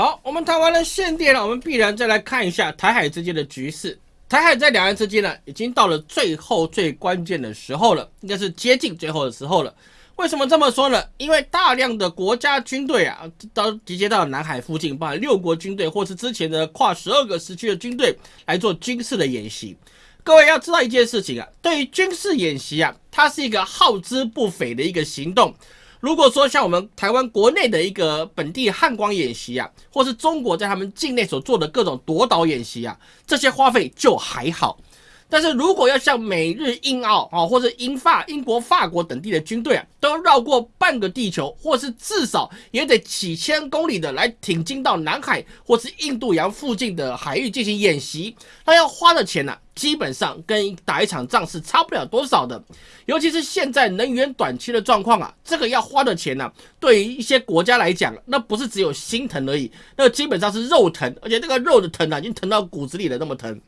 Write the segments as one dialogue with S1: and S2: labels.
S1: 好，我们谈完了限电了，我们必然再来看一下台海之间的局势。台海在两岸之间呢，已经到了最后最关键的时候了，应该是接近最后的时候了。为什么这么说呢？因为大量的国家军队啊，都集结到南海附近，包含六国军队或是之前的跨十二个时区的军队来做军事的演习。各位要知道一件事情啊，对于军事演习啊，它是一个耗资不菲的一个行动。如果说像我们台湾国内的一个本地汉光演习啊，或是中国在他们境内所做的各种夺岛演习啊，这些花费就还好。但是如果要像美日英澳啊，或者英法、英国、法国等地的军队啊，都绕过半个地球，或是至少也得几千公里的来挺进到南海或是印度洋附近的海域进行演习，那要花的钱呢，基本上跟打一场仗是差不了多少的。尤其是现在能源短缺的状况啊，这个要花的钱呢，对于一些国家来讲，那不是只有心疼而已，那基本上是肉疼，而且这个肉的疼啊，已经疼到骨子里了，那么疼。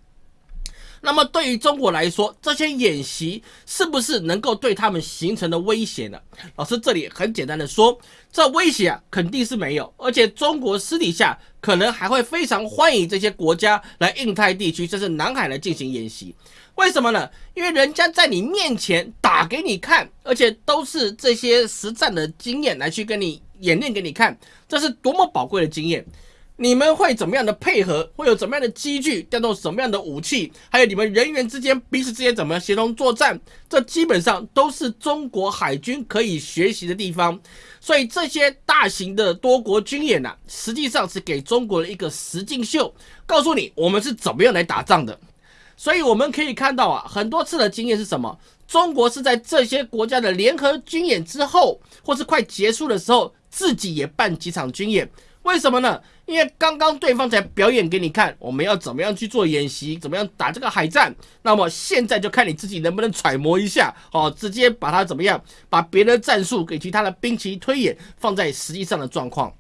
S1: 那么对于中国来说，这些演习是不是能够对他们形成的威胁呢？老师这里很简单的说，这威胁啊肯定是没有，而且中国私底下可能还会非常欢迎这些国家来印太地区，甚至南海来进行演习。为什么呢？因为人家在你面前打给你看，而且都是这些实战的经验来去跟你演练给你看，这是多么宝贵的经验。你们会怎么样的配合？会有怎么样的机具？调动什么样的武器？还有你们人员之间彼此之间怎么协同作战？这基本上都是中国海军可以学习的地方。所以这些大型的多国军演呢，实际上是给中国的一个实境秀，告诉你我们是怎么样来打仗的。所以我们可以看到啊，很多次的经验是什么？中国是在这些国家的联合军演之后，或是快结束的时候，自己也办几场军演。为什么呢？因为刚刚对方才表演给你看，我们要怎么样去做演习，怎么样打这个海战。那么现在就看你自己能不能揣摩一下，哦，直接把它怎么样，把别人的战术给其他的兵棋推演放在实际上的状况。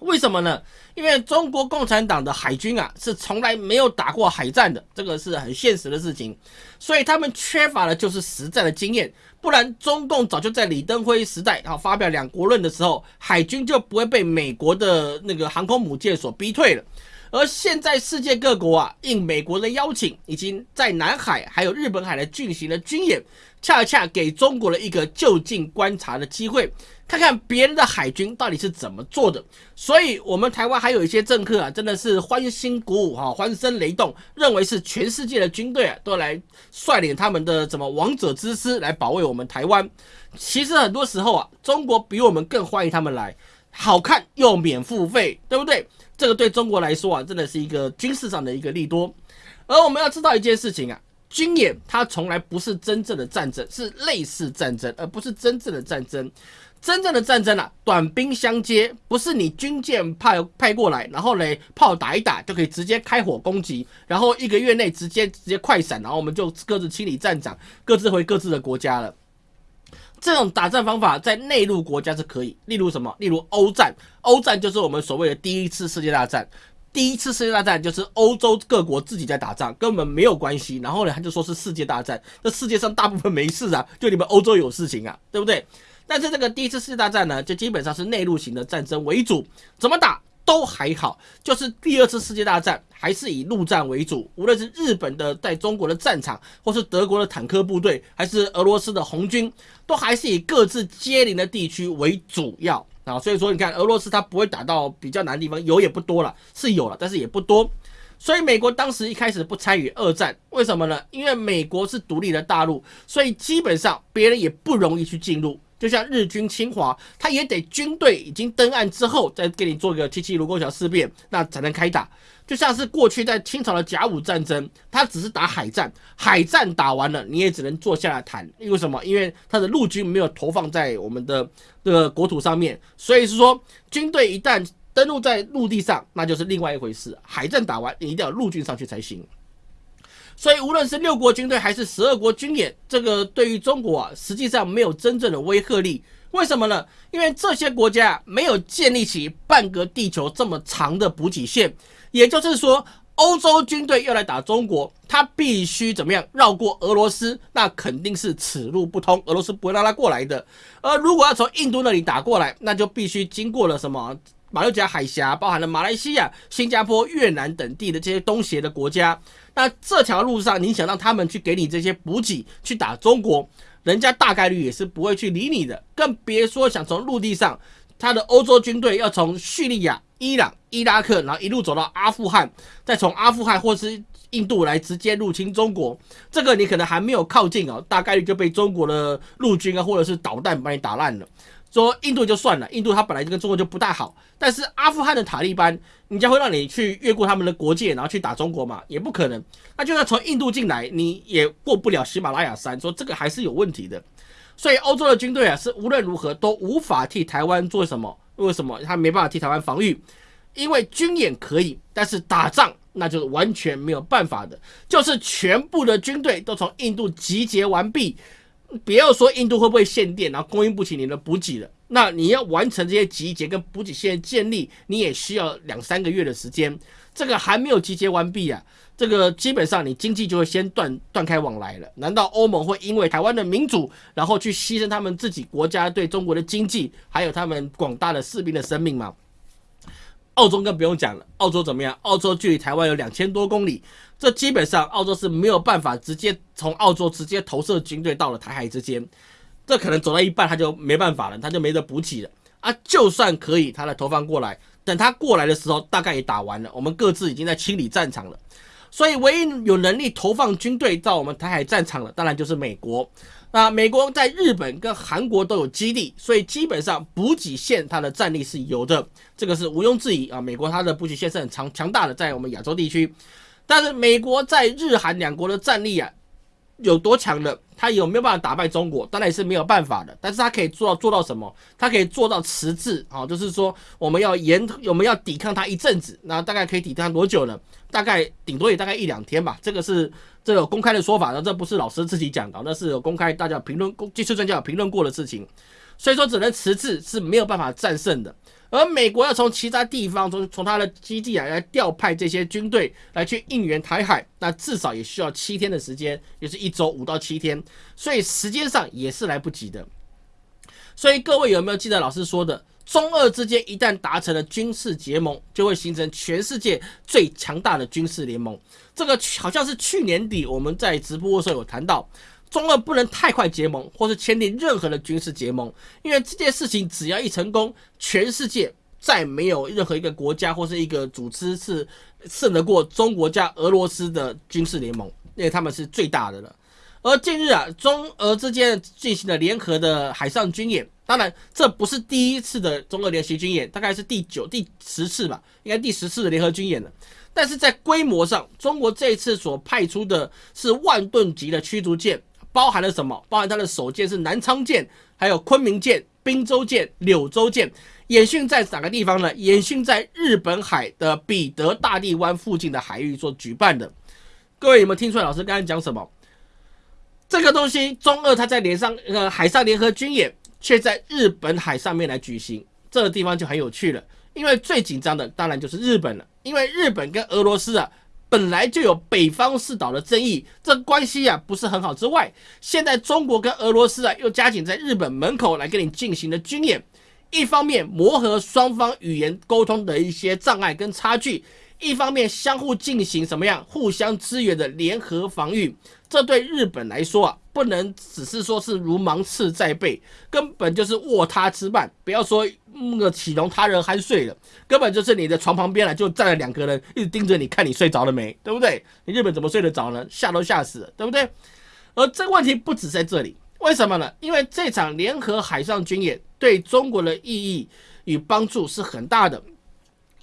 S1: 为什么呢？因为中国共产党的海军啊，是从来没有打过海战的，这个是很现实的事情，所以他们缺乏的就是实战的经验。不然，中共早就在李登辉时代啊发表两国论的时候，海军就不会被美国的那个航空母舰所逼退了。而现在世界各国啊，应美国的邀请，已经在南海还有日本海来进行了军演，恰恰给中国了一个就近观察的机会。看看别人的海军到底是怎么做的，所以我们台湾还有一些政客啊，真的是欢欣鼓舞哈，欢声雷动，认为是全世界的军队啊都来率领他们的什么王者之师来保卫我们台湾。其实很多时候啊，中国比我们更欢迎他们来，好看又免付费，对不对？这个对中国来说啊，真的是一个军事上的一个利多。而我们要知道一件事情啊，军演它从来不是真正的战争，是类似战争，而不是真正的战争。真正的战争啊，短兵相接，不是你军舰派派过来，然后嘞炮打一打就可以直接开火攻击，然后一个月内直接直接快闪，然后我们就各自清理战场，各自回各自的国家了。这种打仗方法在内陆国家是可以，例如什么？例如欧战，欧战就是我们所谓的第一次世界大战。第一次世界大战就是欧洲各国自己在打仗，根本没有关系。然后呢，他就说是世界大战，这世界上大部分没事啊，就你们欧洲有事情啊，对不对？但是这个第一次世界大战呢，就基本上是内陆型的战争为主，怎么打都还好。就是第二次世界大战还是以陆战为主，无论是日本的在中国的战场，或是德国的坦克部队，还是俄罗斯的红军，都还是以各自接邻的地区为主要啊。所以说，你看俄罗斯它不会打到比较难的地方，有也不多了，是有了，但是也不多。所以美国当时一开始不参与二战，为什么呢？因为美国是独立的大陆，所以基本上别人也不容易去进入。就像日军侵华，他也得军队已经登岸之后，再给你做个七七卢沟桥事变，那才能开打。就像是过去在清朝的甲午战争，他只是打海战，海战打完了，你也只能坐下来谈。因为什么？因为他的陆军没有投放在我们的这个国土上面，所以是说，军队一旦登陆在陆地上，那就是另外一回事。海战打完，你一定要陆军上去才行。所以，无论是六国军队还是十二国军演，这个对于中国啊，实际上没有真正的威慑力。为什么呢？因为这些国家没有建立起半个地球这么长的补给线。也就是说，欧洲军队要来打中国，他必须怎么样绕过俄罗斯？那肯定是此路不通，俄罗斯不会让他过来的。而如果要从印度那里打过来，那就必须经过了什么马六甲海峡，包含了马来西亚、新加坡、越南等地的这些东协的国家。那这条路上，你想让他们去给你这些补给去打中国，人家大概率也是不会去理你的，更别说想从陆地上，他的欧洲军队要从叙利亚、伊朗、伊拉克，然后一路走到阿富汗，再从阿富汗或是印度来直接入侵中国，这个你可能还没有靠近哦，大概率就被中国的陆军啊或者是导弹把你打烂了。说印度就算了，印度它本来就跟中国就不大好，但是阿富汗的塔利班，人家会让你去越过他们的国界，然后去打中国嘛？也不可能。那就算从印度进来，你也过不了喜马拉雅山，说这个还是有问题的。所以欧洲的军队啊，是无论如何都无法替台湾做什么？为什么他没办法替台湾防御？因为军演可以，但是打仗那就是完全没有办法的，就是全部的军队都从印度集结完毕。不要说印度会不会限电，然后供应不起你的补给了。那你要完成这些集结跟补给线建立，你也需要两三个月的时间。这个还没有集结完毕啊，这个基本上你经济就会先断断开往来了。难道欧盟会因为台湾的民主，然后去牺牲他们自己国家对中国的经济，还有他们广大的士兵的生命吗？澳洲更不用讲了，澳洲怎么样？澳洲距离台湾有两千多公里，这基本上澳洲是没有办法直接从澳洲直接投射军队到了台海之间，这可能走到一半他就没办法了，他就没得补给了啊！就算可以，他来投放过来，等他过来的时候，大概也打完了，我们各自已经在清理战场了，所以唯一有能力投放军队到我们台海战场的，当然就是美国。那美国在日本跟韩国都有基地，所以基本上补给线它的战力是有的，这个是毋庸置疑啊。美国它的补给线是很强强大的，在我们亚洲地区，但是美国在日韩两国的战力啊有多强呢？他有没有办法打败中国？当然也是没有办法的。但是他可以做到做到什么？他可以做到迟滞啊，就是说我们要严，我们要抵抗他一阵子，那大概可以抵抗多久呢？大概顶多也大概一两天吧。这个是这个公开的说法，那这不是老师自己讲的，那是有公开大家评论、技术专家有评论过的事情。所以说只能迟滞是没有办法战胜的。而美国要从其他地方从从他的基地啊来调派这些军队来去应援台海，那至少也需要七天的时间，也是一周五到七天，所以时间上也是来不及的。所以各位有没有记得老师说的，中俄之间一旦达成了军事结盟，就会形成全世界最强大的军事联盟？这个好像是去年底我们在直播的时候有谈到。中俄不能太快结盟，或是签订任何的军事结盟，因为这件事情只要一成功，全世界再没有任何一个国家或是一个组织是胜得过中国加俄罗斯的军事联盟，因为他们是最大的了。而近日啊，中俄之间进行了联合的海上军演，当然这不是第一次的中俄联席军演，大概是第九、第十次吧，应该第十次的联合军演了。但是在规模上，中国这一次所派出的是万吨级的驱逐舰。包含了什么？包含它的首舰是南昌舰，还有昆明舰、滨州舰、柳州舰，演训在哪个地方呢？演训在日本海的彼得大帝湾附近的海域做举办的。各位有没有听出来？老师刚才讲什么？这个东西，中俄它在连上呃海上联合军演，却在日本海上面来举行，这个地方就很有趣了。因为最紧张的当然就是日本了，因为日本跟俄罗斯啊。本来就有北方四岛的争议，这关系啊不是很好。之外，现在中国跟俄罗斯啊又加紧在日本门口来跟你进行的军演，一方面磨合双方语言沟通的一些障碍跟差距，一方面相互进行什么样互相支援的联合防御。这对日本来说啊，不能只是说是如芒刺在背，根本就是卧榻之畔。不要说那个岂容他人酣睡了，根本就是你的床旁边了，就站了两个人，一直盯着你看你睡着了没，对不对？你日本怎么睡得着呢？吓都吓死了，对不对？而这个问题不止在这里，为什么呢？因为这场联合海上军演对中国的意义与帮助是很大的。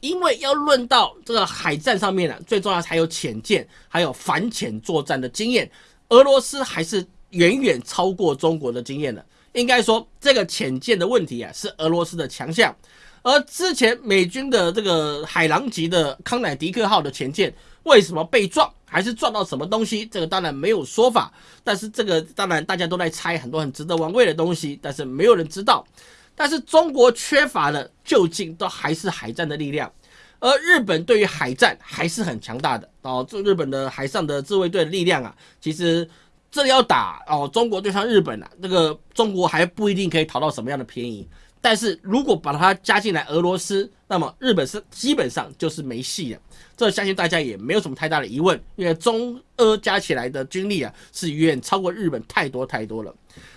S1: 因为要论到这个海战上面呢，最重要还有潜舰，还有反潜作战的经验，俄罗斯还是远远超过中国的经验的。应该说，这个潜舰的问题啊，是俄罗斯的强项。而之前美军的这个海狼级的康乃狄克号的潜舰为什么被撞，还是撞到什么东西？这个当然没有说法。但是这个当然大家都在猜很多很值得玩味的东西，但是没有人知道。但是中国缺乏的究竟都还是海战的力量，而日本对于海战还是很强大的哦。这日本的海上的自卫队的力量啊，其实这要打哦，中国对上日本啊，这个中国还不一定可以讨到什么样的便宜。但是如果把它加进来俄罗斯，那么日本是基本上就是没戏了。这相信大家也没有什么太大的疑问，因为中俄加起来的军力啊是远超过日本太多太多了。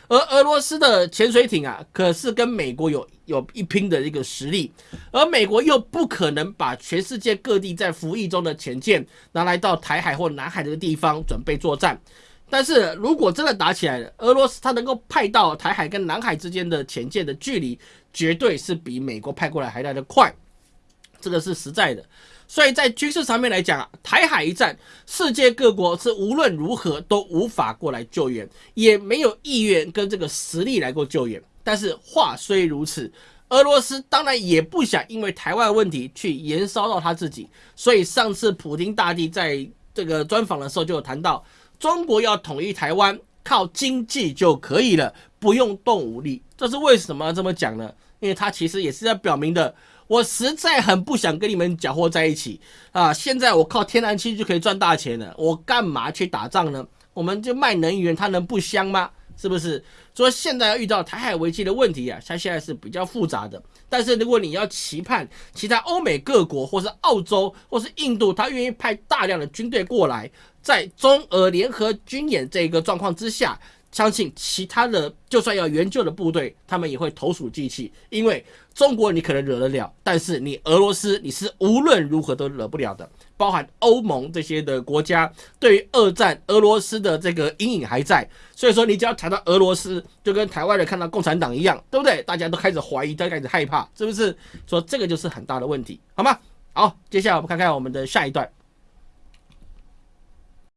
S1: 而俄罗斯的潜水艇啊，可是跟美国有有一拼的一个实力，而美国又不可能把全世界各地在服役中的潜舰拿来到台海或南海这个地方准备作战。但是如果真的打起来了，俄罗斯它能够派到台海跟南海之间的潜舰的距离，绝对是比美国派过来还来得快，这个是实在的。所以在军事上面来讲啊，台海一战，世界各国是无论如何都无法过来救援，也没有意愿跟这个实力来过救援。但是话虽如此，俄罗斯当然也不想因为台湾问题去延烧到他自己。所以上次普京大帝在这个专访的时候就有谈到。中国要统一台湾，靠经济就可以了，不用动武力。这是为什么这么讲呢？因为他其实也是在表明的，我实在很不想跟你们搅和在一起啊！现在我靠天然气就可以赚大钱了，我干嘛去打仗呢？我们就卖能源，它能不香吗？是不是？所以现在要遇到台海危机的问题啊，它现在是比较复杂的。但是如果你要期盼其他欧美各国，或是澳洲，或是印度，他愿意派大量的军队过来，在中俄联合军演这个状况之下。相信其他的，就算要援救的部队，他们也会投鼠忌器，因为中国你可能惹得了，但是你俄罗斯你是无论如何都惹不了的。包含欧盟这些的国家，对于二战俄罗斯的这个阴影还在，所以说你只要谈到俄罗斯，就跟台湾人看到共产党一样，对不对？大家都开始怀疑，都开始害怕，是不是？说这个就是很大的问题，好吗？好，接下来我们看看我们的下一段。